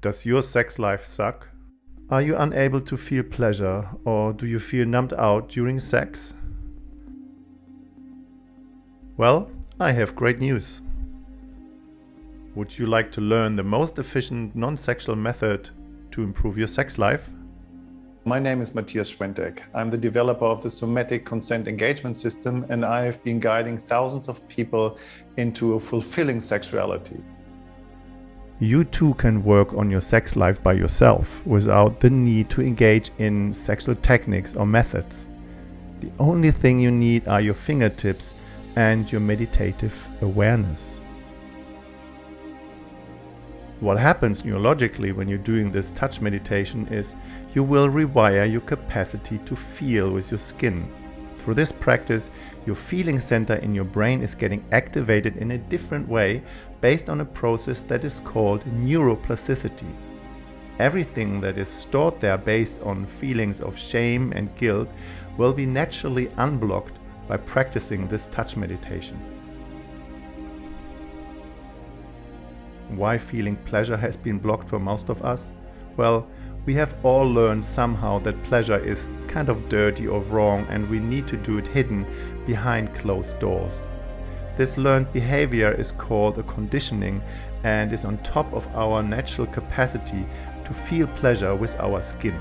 Does your sex life suck? Are you unable to feel pleasure or do you feel numbed out during sex? Well, I have great news. Would you like to learn the most efficient non-sexual method to improve your sex life? My name is Matthias Schwentek. I'm the developer of the Somatic Consent Engagement System and I have been guiding thousands of people into a fulfilling sexuality. You too can work on your sex life by yourself without the need to engage in sexual techniques or methods. The only thing you need are your fingertips and your meditative awareness. What happens neurologically when you're doing this touch meditation is you will rewire your capacity to feel with your skin through this practice, your feeling center in your brain is getting activated in a different way based on a process that is called neuroplasticity. Everything that is stored there based on feelings of shame and guilt will be naturally unblocked by practicing this touch meditation. Why feeling pleasure has been blocked for most of us? Well, we have all learned somehow that pleasure is kind of dirty or wrong and we need to do it hidden behind closed doors. This learned behavior is called a conditioning and is on top of our natural capacity to feel pleasure with our skin.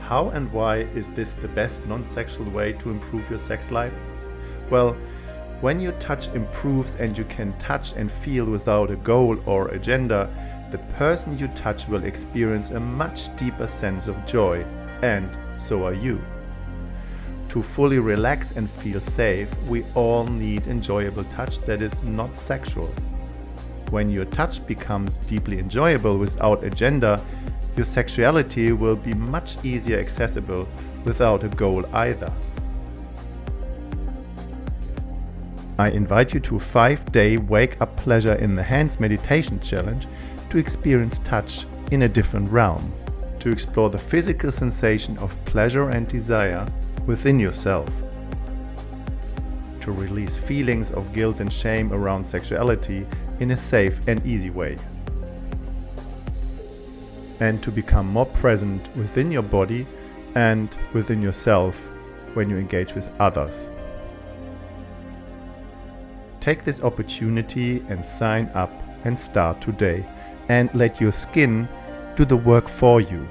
How and why is this the best non-sexual way to improve your sex life? Well, when your touch improves and you can touch and feel without a goal or agenda, the person you touch will experience a much deeper sense of joy, and so are you. To fully relax and feel safe, we all need enjoyable touch that is not sexual. When your touch becomes deeply enjoyable without agenda, your sexuality will be much easier accessible without a goal either. I invite you to a 5-day Wake Up Pleasure in the Hands meditation challenge to experience touch in a different realm, to explore the physical sensation of pleasure and desire within yourself, to release feelings of guilt and shame around sexuality in a safe and easy way, and to become more present within your body and within yourself when you engage with others. Take this opportunity and sign up and start today and let your skin do the work for you.